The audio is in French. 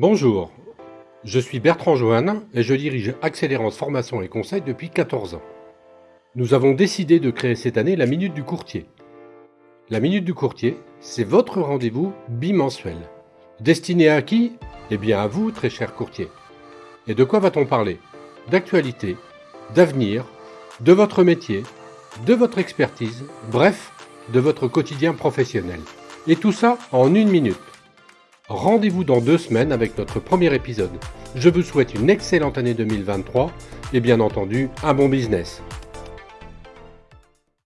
Bonjour, je suis Bertrand Joanne et je dirige Accélérance Formation et Conseil depuis 14 ans. Nous avons décidé de créer cette année la Minute du Courtier. La Minute du Courtier, c'est votre rendez-vous bimensuel. Destiné à qui? Eh bien à vous, très cher courtier. Et de quoi va-t-on parler? D'actualité, d'avenir, de votre métier, de votre expertise, bref, de votre quotidien professionnel. Et tout ça en une minute. Rendez-vous dans deux semaines avec notre premier épisode. Je vous souhaite une excellente année 2023 et bien entendu un bon business.